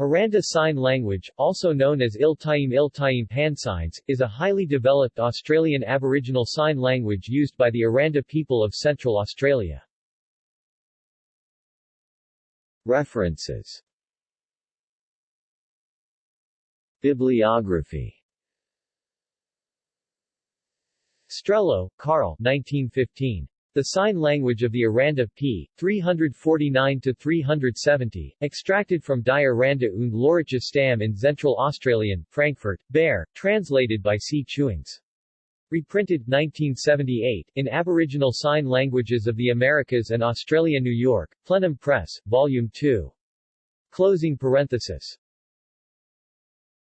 Aranda Sign Language, also known as Iltayim Iltayim Pansigns, is a highly developed Australian Aboriginal Sign Language used by the Aranda people of Central Australia. References Bibliography Strehlow, Carl 1915. The Sign Language of the Aranda p. 349-370, extracted from Die Aranda und Loritja Stamm in Central Australian, Frankfurt, Baer, translated by C. Chewings. Reprinted 1978, in Aboriginal Sign Languages of the Americas and Australia New York, Plenum Press, Volume 2. Closing parenthesis.